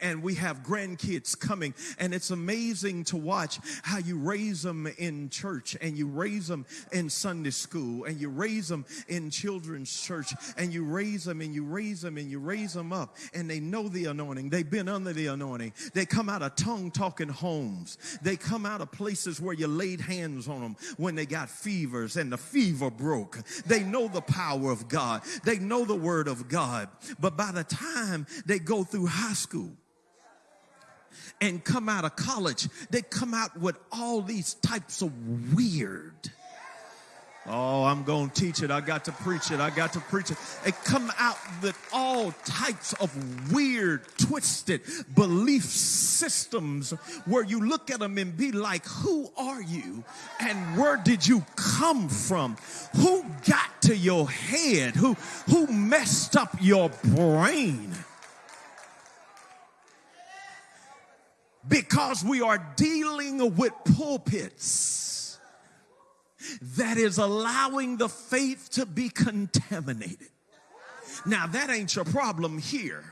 and we have grandkids coming, and it's amazing to watch how you raise them in church, and you raise them in Sunday school, and you raise them in children's church, and you raise them, and you raise them, and you raise them up, and they know the anointing. They've been under the anointing. They come out of tongue talking homes. They come out of places where you laid hands on them when they got fevers, and the fever broke. They know the power of God. They know the word of God. But by the time they go through high school, and come out of college, they come out with all these types of weird. Oh, I'm going to teach it. I got to preach it. I got to preach it. They come out with all types of weird, twisted belief systems where you look at them and be like, who are you? And where did you come from? Who got to your head? Who, who messed up your brain? Because we are dealing with pulpits that is allowing the faith to be contaminated. Now, that ain't your problem here.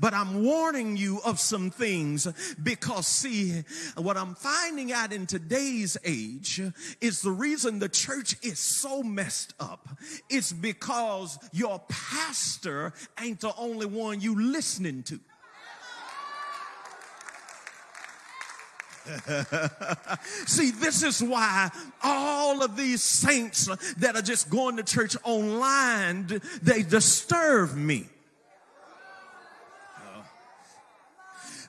But I'm warning you of some things because, see, what I'm finding out in today's age is the reason the church is so messed up It's because your pastor ain't the only one you listening to. See, this is why all of these saints that are just going to church online, they disturb me.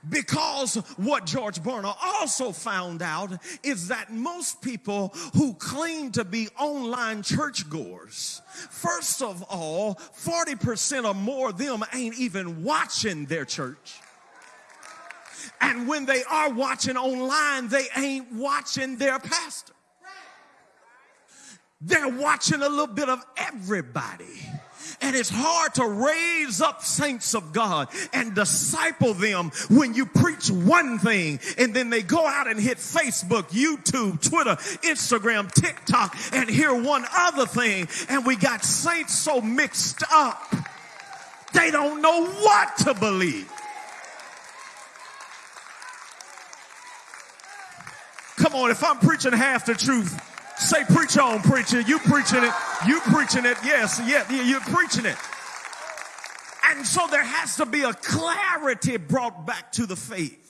Because what George Barna also found out is that most people who claim to be online churchgoers, first of all, 40% or more of them ain't even watching their church. And when they are watching online, they ain't watching their pastor. They're watching a little bit of everybody. And it's hard to raise up saints of God and disciple them when you preach one thing and then they go out and hit Facebook, YouTube, Twitter, Instagram, TikTok and hear one other thing. And we got saints so mixed up, they don't know what to believe. On, if I'm preaching half the truth, say preach on, preacher. You preaching it. You preaching it. Yes, yeah, you're preaching it. And so there has to be a clarity brought back to the faith.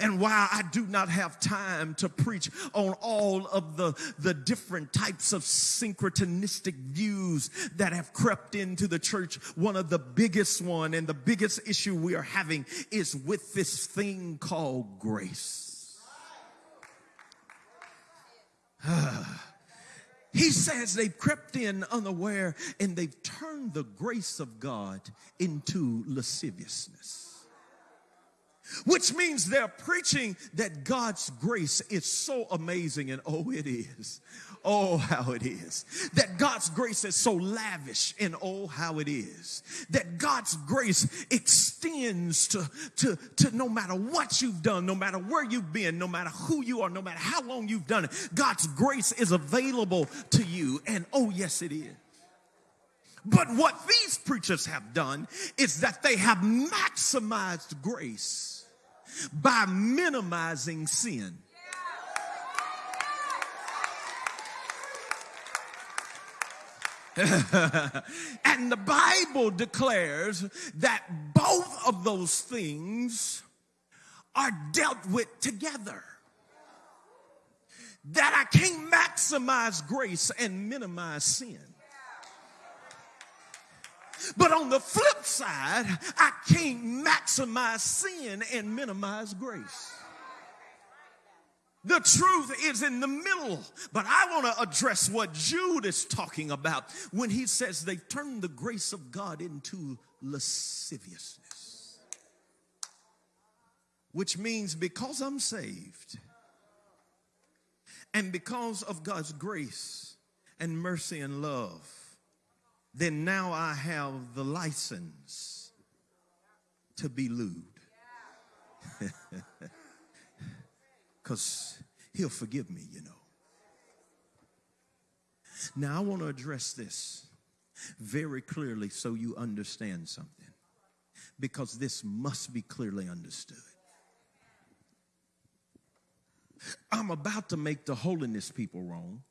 And while I do not have time to preach on all of the, the different types of synchronistic views that have crept into the church, one of the biggest one and the biggest issue we are having is with this thing called grace. he says they've crept in unaware and they've turned the grace of God into lasciviousness. Which means they're preaching that God's grace is so amazing, and oh, it is. Oh, how it is. That God's grace is so lavish and oh, how it is. That God's grace extends to, to, to no matter what you've done, no matter where you've been, no matter who you are, no matter how long you've done it. God's grace is available to you. And oh, yes, it is. But what these preachers have done is that they have maximized grace by minimizing sin. and the Bible declares that both of those things are dealt with together. That I can't maximize grace and minimize sin. But on the flip side, I can't maximize sin and minimize grace. The truth is in the middle. But I want to address what Jude is talking about when he says they turned the grace of God into lasciviousness. Which means because I'm saved and because of God's grace and mercy and love, then now I have the license to be lewd. Because he'll forgive me, you know. Now, I want to address this very clearly so you understand something. because this must be clearly understood. I'm about to make the holiness people wrong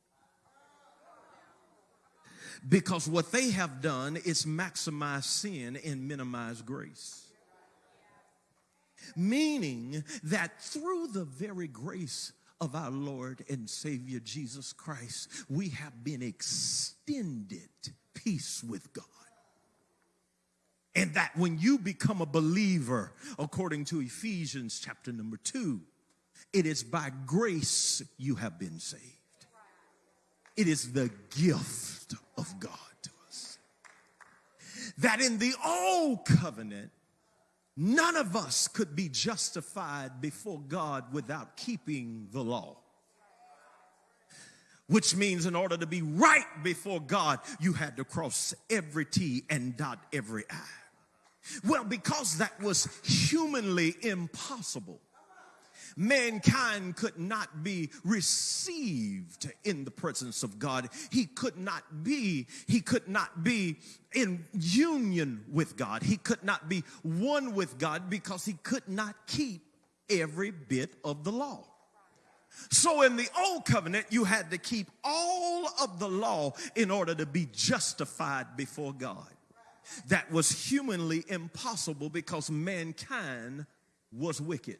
because what they have done is maximize sin and minimize grace. Meaning that through the very grace of our Lord and Savior Jesus Christ, we have been extended peace with God. And that when you become a believer, according to Ephesians chapter number two, it is by grace you have been saved. It is the gift of God to us. That in the old covenant, none of us could be justified before God without keeping the law. Which means, in order to be right before God, you had to cross every T and dot every I. Well, because that was humanly impossible, mankind could not be received in the presence of God. He could not be, he could not be in union with God. He could not be one with God because he could not keep every bit of the law. So in the old covenant, you had to keep all of the law in order to be justified before God. That was humanly impossible because mankind was wicked.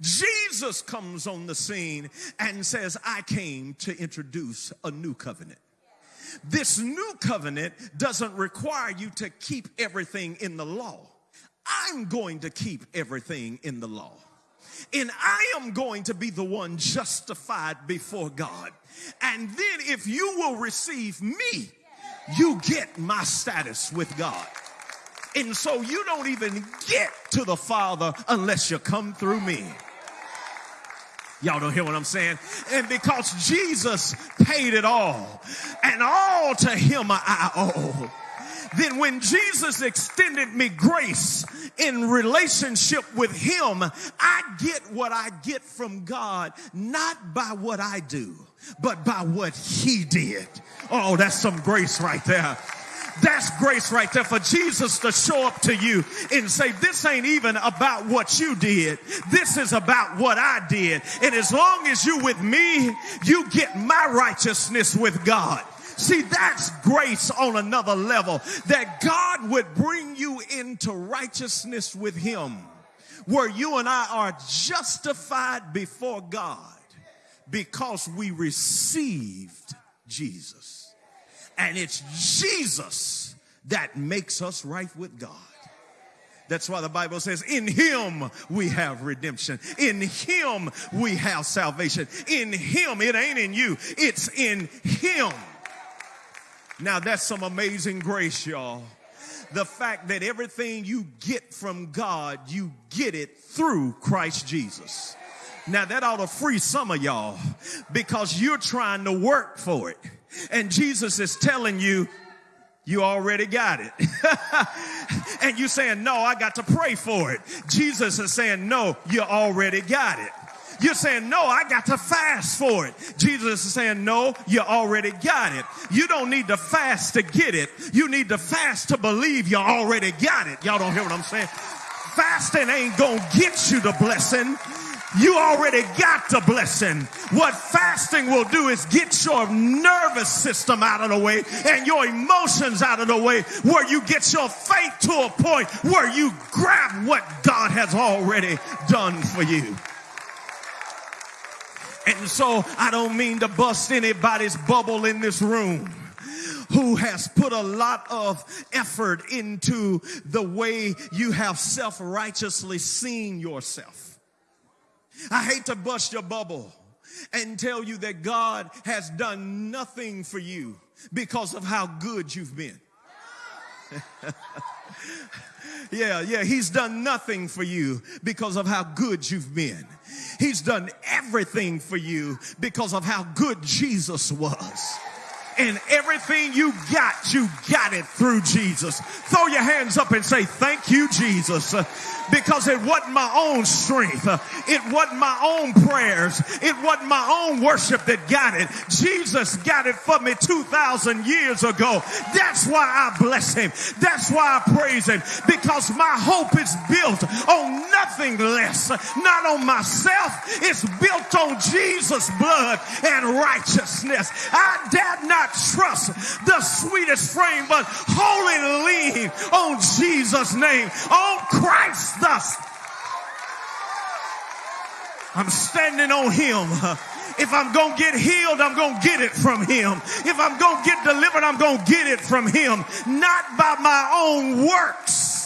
Jesus comes on the scene and says, I came to introduce a new covenant. This new covenant doesn't require you to keep everything in the law. I'm going to keep everything in the law. And I am going to be the one justified before God. And then if you will receive me, you get my status with God. And so you don't even get to the Father unless you come through me. Y'all don't hear what I'm saying? And because Jesus paid it all, and all to him I owe. Then when Jesus extended me grace in relationship with him, I get what I get from God, not by what I do, but by what he did. Oh, that's some grace right there. That's grace right there for Jesus to show up to you and say, this ain't even about what you did. This is about what I did. And as long as you with me, you get my righteousness with God. See, that's grace on another level that God would bring you into righteousness with him where you and I are justified before God because we received Jesus. And it's Jesus that makes us right with God. That's why the Bible says, in him we have redemption. In him we have salvation. In him, it ain't in you, it's in him. Now that's some amazing grace, y'all. The fact that everything you get from God, you get it through Christ Jesus. Now that ought to free some of y'all because you're trying to work for it. And Jesus is telling you, you already got it. and you saying, no, I got to pray for it. Jesus is saying, no, you already got it. You're saying, no, I got to fast for it. Jesus is saying, no, you already got it. You don't need to fast to get it. You need to fast to believe you already got it. Y'all don't hear what I'm saying? Fasting ain't gonna get you the blessing you already got the blessing. What fasting will do is get your nervous system out of the way and your emotions out of the way where you get your faith to a point where you grab what God has already done for you. And so I don't mean to bust anybody's bubble in this room who has put a lot of effort into the way you have self righteously seen yourself. I hate to bust your bubble and tell you that God has done nothing for you because of how good you've been. yeah, yeah, he's done nothing for you because of how good you've been. He's done everything for you because of how good Jesus was. And everything you got, you got it through Jesus. Throw your hands up and say, thank you, Jesus because it wasn't my own strength. It wasn't my own prayers. It wasn't my own worship that got it. Jesus got it for me 2,000 years ago. That's why I bless him. That's why I praise him because my hope is built on nothing less, not on myself. It's built on Jesus' blood and righteousness. I dare not trust the sweetest frame, but wholly lean on Jesus' name, on Christ us. I'm standing on him. If I'm going to get healed, I'm going to get it from him. If I'm going to get delivered, I'm going to get it from him. Not by my own works